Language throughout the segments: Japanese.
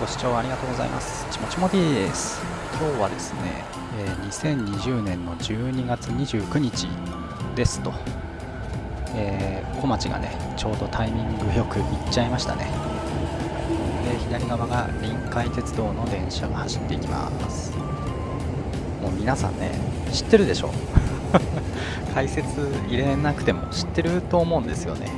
ご視聴ありがとうございます。ちもちもです。今日はですね、え、2020年の12月29日ですと、えー、小町がねちょうどタイミングよく行っちゃいましたね。で左側が臨海鉄道の電車が走っていきます。もう皆さんね知ってるでしょ？解説入れなくても知ってると思うんですよね。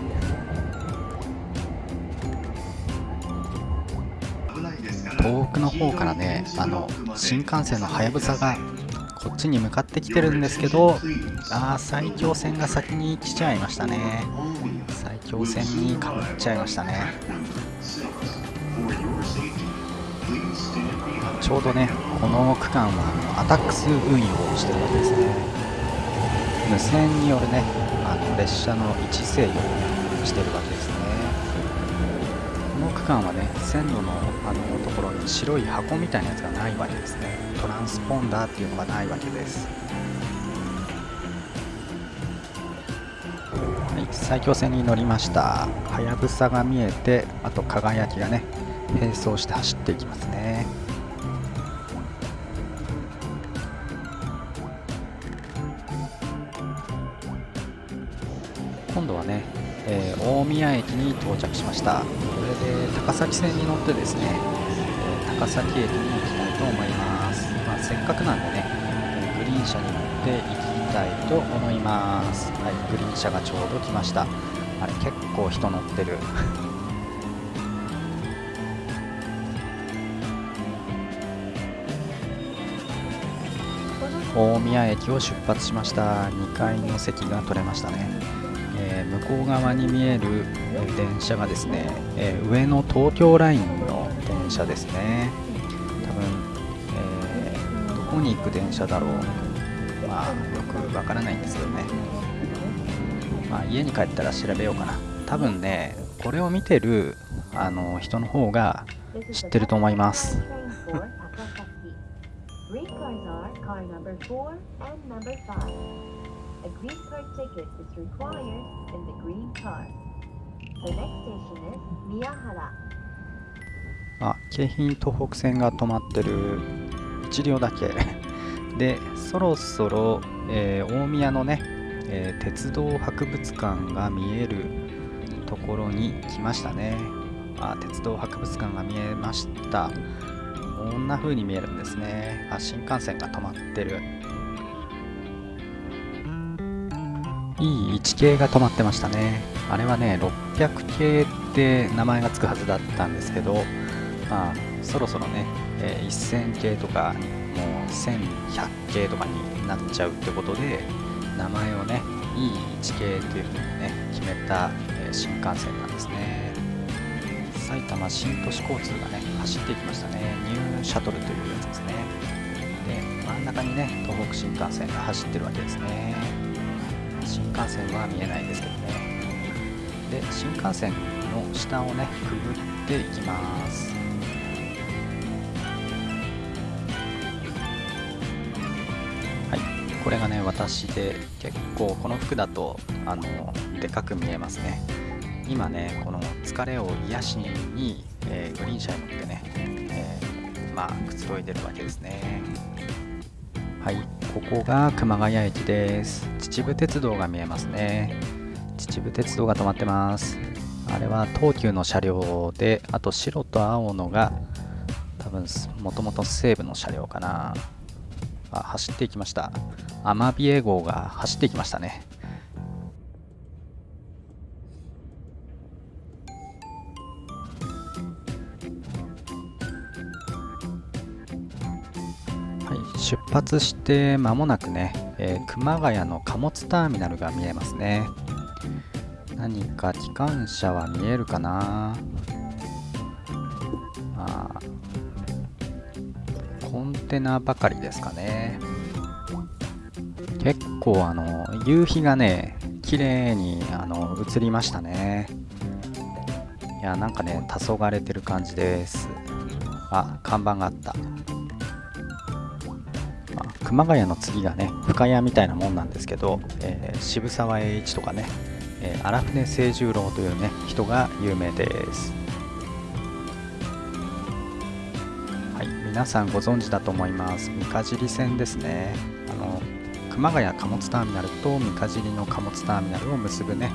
遠くの方からねあの新幹線のはやぶさがこっちに向かってきてるんですけどああ埼京線が先に来ちゃいましたね。埼京線にかぶっちゃいましたね。ちょうどねこの区間はアタックス運用をしてるわけですね。無線によるねあの列車の位置制御をしてるわけですね。この区間はね線路のあの白い箱みたいなやつがないわけですね。トランスポンダーっていうのがないわけです。はい埼京線に乗りました。はやぶさが見えてあと輝きがね並走して走っていきますね。今度はね、えー、大宮駅に到着しました。これで高崎線に乗ってですね、高崎駅に行きたいと思います、まあ、せっかくなんでね、グリーン車に乗って行きたいと思います。はいグリーン車がちょうど来ました。あれ結構人乗ってる。大宮駅を出発しました。2階の席が取れましたね、えー、向こう側に見える電車がですね、えー、上の東京ライン車ですね。多分、えー、どこに行く電車だろう。まあよくわからないんですけどね、まあ、家に帰ったら調べようかな。多分ねこれを見てるあの人の方が知ってると思います。The next station is Miyahara. あ、京浜東北線が止まってる。1両だけ。で、そろそろ、えー、大宮のね、えー、鉄道博物館が見えるところに来ましたね。あ、鉄道博物館が見えました。こんな風に見えるんですね。あ新幹線が止まってる。いい1系が止まってましたね。あれはね600系って名前がつくはずだったんですけどまあそろそろね、えー、1000系とかもう1100系とかになっちゃうってことで名前をねいい1系っていう風にね決めた、えー、新幹線なんですね。埼玉新都市交通がね走っていきましたね。ニューシャトルというやつですね。で真ん中にね東北新幹線が走ってるわけですね。新幹線は見えないですけどね。で新幹線の下をねくぐっていきます。これがね私で結構この服だとあのでかく見えますね。今ねこの疲れを癒しに、えー、グリーン車に乗ってね、えー、まあくつろいでるわけですね。はいここが熊谷駅です。秩父鉄道が見えますね。秩父鉄道が止まってます。あれは東急の車両であと白と青のが多分もともと西武の車両かな。あ走っていきました。アマビエ号が走っていきましたね。出発して間もなくね、えー、熊谷の貨物ターミナルが見えますね。何か機関車は見えるかな？あテナばかりですかね。結構あの夕日がね綺麗にあの映りましたね。いやなんかね黄昏れてる感じです。あ看板があった。熊谷の次がね深谷みたいなもんなんですけど、えー、渋沢栄一とかね、えー、荒船清十郎というね人が有名です。皆さんご存知だと思います。三か尻線ですね。あの熊谷貨物ターミナルと三か尻の貨物ターミナルを結ぶね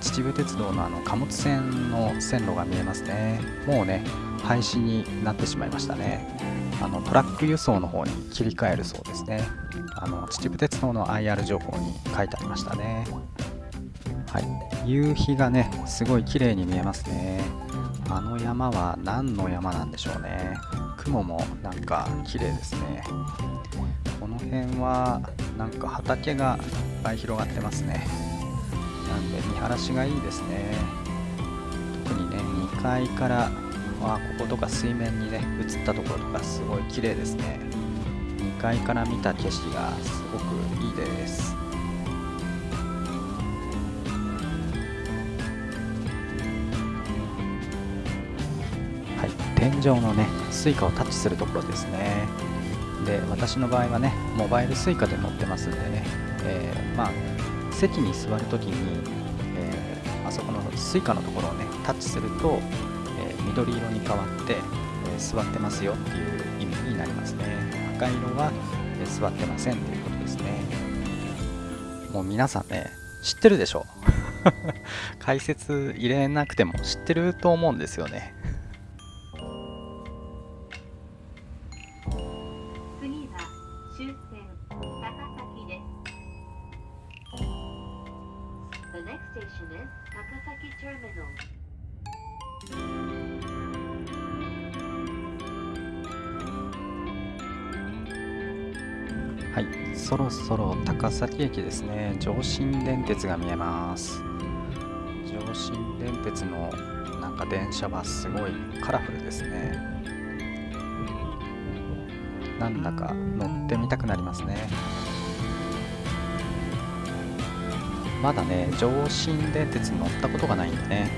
秩父鉄道のあの貨物線の線路が見えますね。もうね廃止になってしまいましたね。あのトラック輸送の方に切り替えるそうですね。あの秩父鉄道の IR 情報に書いてありましたね。はい。夕日がねすごい綺麗に見えますね。あの山は何の山なんでしょうね。雲もなんか綺麗ですね。この辺はなんか畑がいっぱい広がってますね。なんで見晴らしがいいですね。特にね2階からあこことか水面にね映ったところとかすごい綺麗ですね。2階から見た景色がすごくいいです。天井のね Suica をタッチするところですね。で私の場合はねモバイル Suica で乗ってますんでね、えー、まあ席に座るときに、えー、あそこの Suica のところをねタッチするとえ緑色に変わって、え座ってますよっていう意味になりますね。赤色は、え座ってませんということですね。もう皆さんね知ってるでしょ。解説入れなくても知ってると思うんですよね。はい。そろそろ高崎駅ですね。上信電鉄が見えます。上信電鉄のなんか電車はすごいカラフルですね。なんだか乗ってみたくなりますね。まだね上信電鉄に乗ったことがないんでね、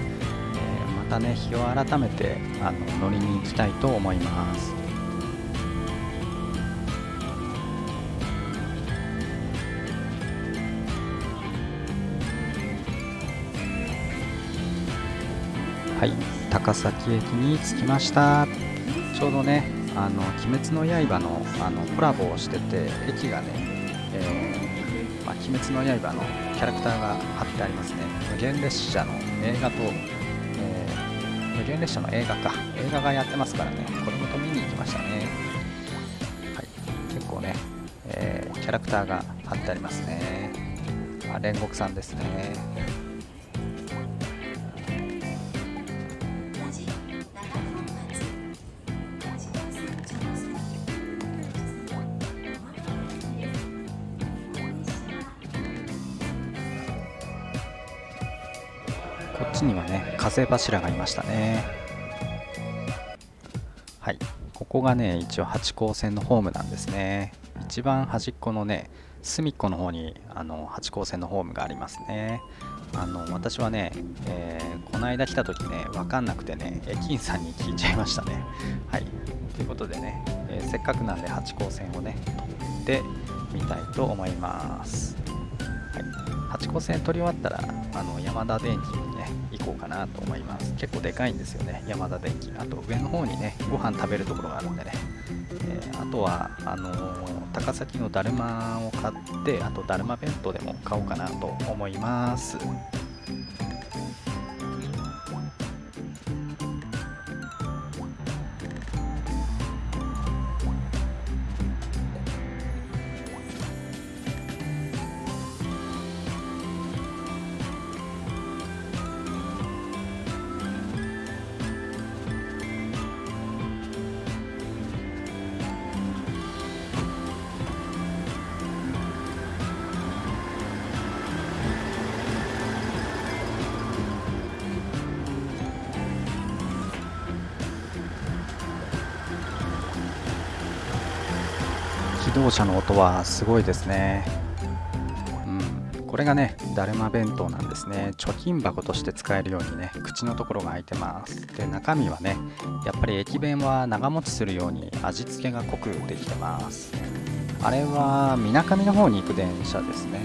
えー、またね日を改めてあの乗りに行きたいと思います。はい。高崎駅に着きました。ちょうどねあの「鬼滅の刃の」あのコラボをしてて駅がね、えー、まあ、鬼滅の刃のキャラクターが貼ってありますね。無限列車の映画と、えー、無限列車の映画か。映画がやってますからね。これもと見に行きましたね。はい。結構ね、えー、キャラクターが貼ってありますね。あ煉獄さんですね。こっちにはね風柱がいましたね。はい。ここがね一応八高線のホームなんですね。一番端っこのね隅っこの方にあの八高線のホームがありますね。あの私はね、えー、この間来た時ね分かんなくてね駅員さんに聞いちゃいましたね。はい。ということでね、えー、せっかくなんで八高線をね取ってみたいと思います。はい。八高線取り終わったらあの山田電機にね行こうかなと思います。結構でかいんですよね山田電機。あと上の方にねご飯食べるところがあるんでね、えー、あとはあのー、高崎のだるまを買ってあとだるま弁当でも買おうかなと思います。機動車の音はすごいですね。うん、これがね、だるま弁当なんですね。貯金箱として使えるようにね、口のところが開いてます。で、中身はね、やっぱり駅弁は長持ちするように味付けが濃くできてます。あれは、みなかみの方に行く電車ですね。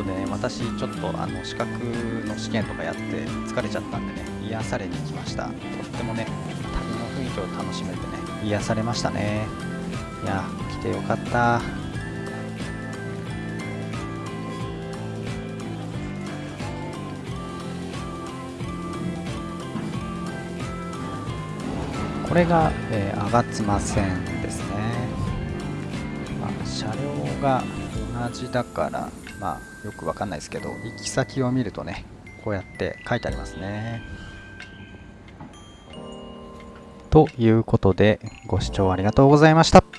ことでね、私ちょっとあの資格の試験とかやって疲れちゃったんでね、癒されに来ました。とってもね、旅の雰囲気を楽しめてね、癒されましたね。いや、来てよかった。これが、えー、吾妻線ですね。まあ、車両が同じだから、まあ、よくわかんないですけど、行き先を見るとね、こうやって書いてありますね。ということで、ご視聴ありがとうございました。